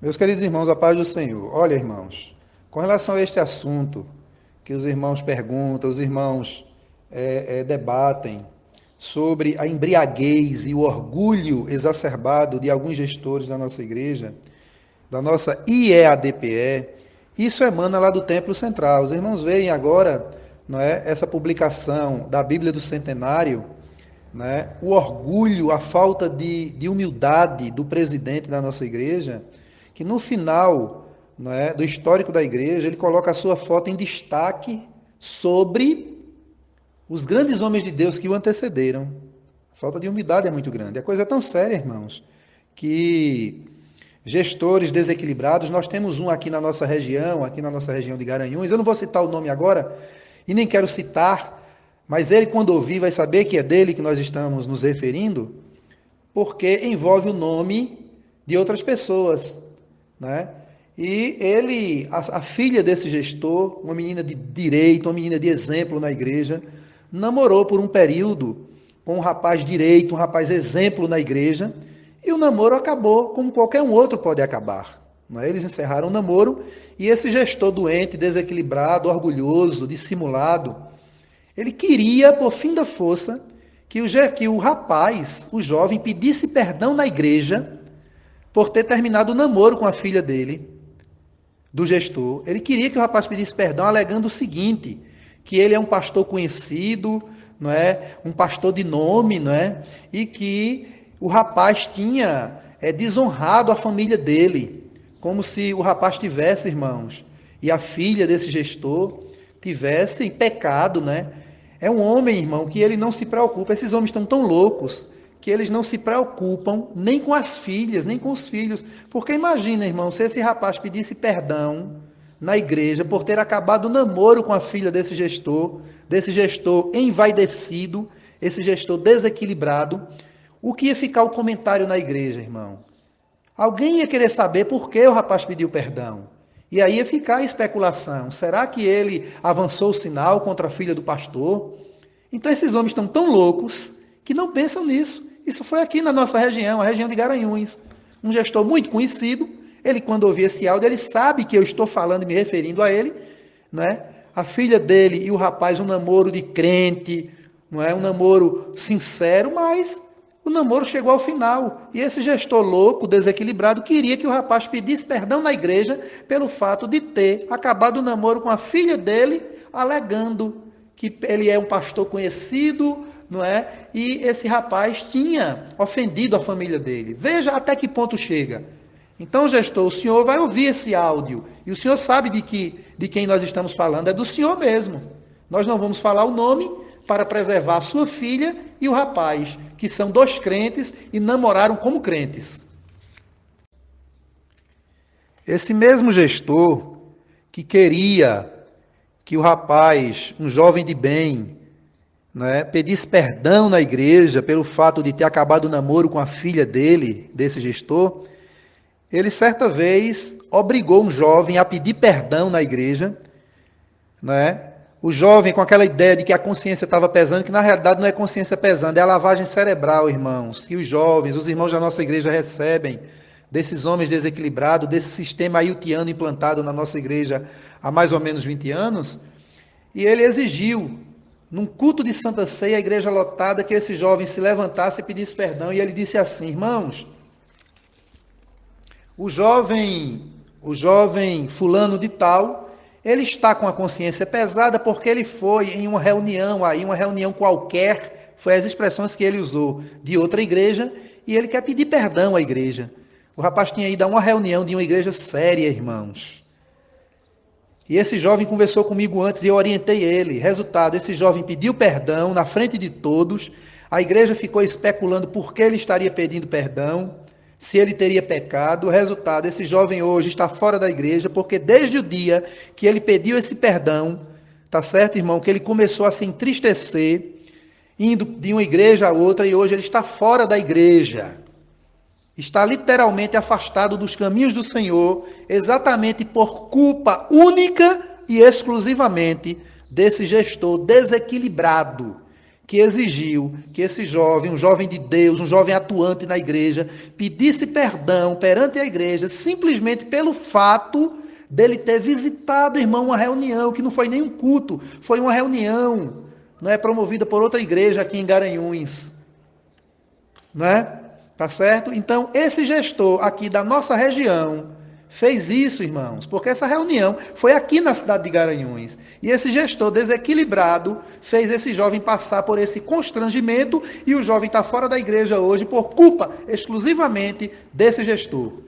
Meus queridos irmãos, a paz do Senhor. Olha, irmãos, com relação a este assunto que os irmãos perguntam, os irmãos é, é, debatem sobre a embriaguez e o orgulho exacerbado de alguns gestores da nossa igreja, da nossa IEADPE, isso emana lá do Templo Central. Os irmãos veem agora não é, essa publicação da Bíblia do Centenário, né, o orgulho, a falta de, de humildade do presidente da nossa igreja que no final é, do histórico da igreja, ele coloca a sua foto em destaque sobre os grandes homens de Deus que o antecederam. A falta de humildade é muito grande. A coisa é tão séria, irmãos, que gestores desequilibrados, nós temos um aqui na nossa região, aqui na nossa região de Garanhuns, eu não vou citar o nome agora, e nem quero citar, mas ele, quando ouvir, vai saber que é dele que nós estamos nos referindo, porque envolve o nome de outras pessoas. Né? E ele, a, a, filha desse gestor, uma menina de direito, uma menina de exemplo na igreja, namorou por um período com um rapaz direito, um rapaz exemplo na igreja, e o namoro acabou como qualquer um outro pode acabar. É? Eles encerraram o namoro e esse gestor doente, desequilibrado, orgulhoso, dissimulado, ele queria, por fim da força, que o, que o rapaz, o jovem, pedisse perdão na igreja por ter terminado o namoro com a filha dele, do gestor. Ele queria que o rapaz pedisse perdão, alegando o seguinte: que ele é um pastor conhecido, não é, um pastor de nome, não é, e que o rapaz tinha é, desonrado a família dele, como se o rapaz tivesse irmãos e a filha desse gestor tivesse pecado, né? É um homem, irmão, que ele não se preocupa. Esses homens estão tão loucos que eles não se preocupam nem com as filhas, nem com os filhos. Porque imagina, irmão, se esse rapaz pedisse perdão na igreja por ter acabado o namoro com a filha desse gestor, desse gestor envaidecido, esse gestor desequilibrado, o que ia ficar o comentário na igreja, irmão? Alguém ia querer saber por que o rapaz pediu perdão. E aí ia ficar a especulação. Será que ele avançou o sinal contra a filha do pastor? Então esses homens estão tão loucos que não pensam nisso. Isso foi aqui na nossa região, a região de Garanhuns. Um gestor muito conhecido, ele quando ouvir esse áudio, ele sabe que eu estou falando e me referindo a ele, né? A filha dele e o rapaz, um namoro de crente, não é um namoro sincero, mas o namoro chegou ao final. E esse gestor louco, desequilibrado, queria que o rapaz pedisse perdão na igreja pelo fato de ter acabado o namoro com a filha dele, alegando que ele é um pastor conhecido, não é? E esse rapaz tinha ofendido a família dele. Veja até que ponto chega. Então, gestor, o senhor vai ouvir esse áudio e o senhor sabe de que de quem nós estamos falando é do senhor mesmo. Nós não vamos falar o nome para preservar a sua filha e o rapaz, que são dois crentes e namoraram como crentes. Esse mesmo gestor que queria que o rapaz, um jovem de bem, né, pedisse perdão na igreja pelo fato de ter acabado o namoro com a filha dele, desse gestor, ele certa vez obrigou um jovem a pedir perdão na igreja, né? O jovem com aquela ideia de que a consciência estava pesando, que na realidade não é consciência pesando, é a lavagem cerebral, irmãos. Que os jovens, os irmãos da nossa igreja recebem desses homens desequilibrados, desse sistema ailtiano implantado na nossa igreja há mais ou menos 20 anos, e ele exigiu num culto de Santa Ceia, a igreja lotada, que esse jovem se levantasse e pedisse perdão. E ele disse assim: Irmãos, o jovem, o jovem fulano de tal, ele está com a consciência pesada porque ele foi em uma reunião aí, uma reunião qualquer, foi as expressões que ele usou, de outra igreja, e ele quer pedir perdão à igreja. O rapaz tinha ido a uma reunião de uma igreja séria, irmãos. E esse jovem conversou comigo antes e eu orientei ele. Resultado, esse jovem pediu perdão na frente de todos. A igreja ficou especulando por que ele estaria pedindo perdão, se ele teria pecado. Resultado, esse jovem hoje está fora da igreja, porque desde o dia que ele pediu esse perdão, tá certo, irmão, que ele começou a se entristecer, indo de uma igreja a outra, e hoje ele está fora da igreja está literalmente afastado dos caminhos do Senhor, exatamente por culpa única e exclusivamente desse gestor desequilibrado, que exigiu que esse jovem, um jovem de Deus, um jovem atuante na igreja, pedisse perdão perante a igreja simplesmente pelo fato dele ter visitado, irmão, uma reunião que não foi nem um culto, foi uma reunião, não é promovida por outra igreja aqui em Garanhuns. Não é? Tá certo? Então, esse gestor aqui da nossa região, fez isso, irmãos, porque essa reunião foi aqui na cidade de Garanhuns. E esse gestor desequilibrado fez esse jovem passar por esse constrangimento e o jovem está fora da igreja hoje por culpa exclusivamente desse gestor.